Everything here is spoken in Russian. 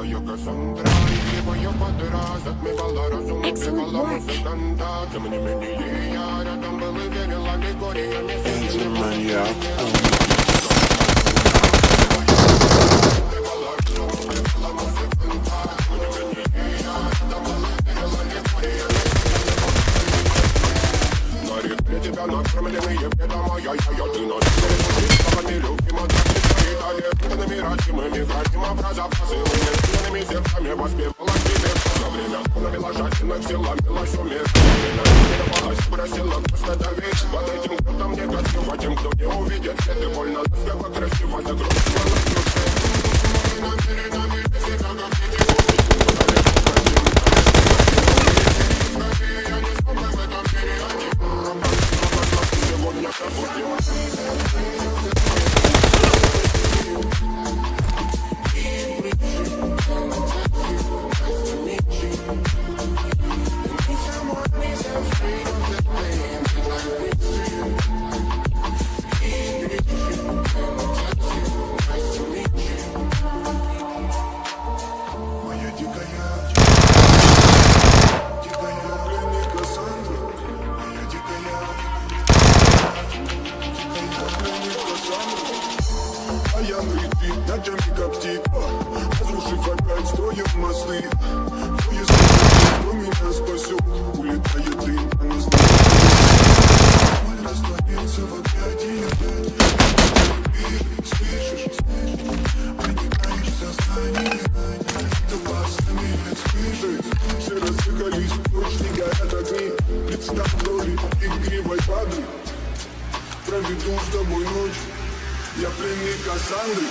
Кассандра И его я подыра Затмевала разум, убивала музыканта Тем не менее я рядом был и верил аллегориями Маньяк. Горит для тебя накормленные бедом, а я, я, я, ты наш Словами любима, так не стоит, Воспевала тебе за время Навела жадина, сила, милость, умер Время просила, просто давить Под этим крутом негатива, тем, кто не увидит Все ты больно, ласково, красиво, А я летит, ночами коптит Разрушив опять строим мосты. Кто если кто меня спасет. Улетает дым, а не знаю Боль растворится в объятии Слышишь, проникаешь в сознание. Ты глазами слышишь Все разъехались, прочь не горят огни. Представь роли игривой падры Проведу с тобой ночь Я пленник Кассандры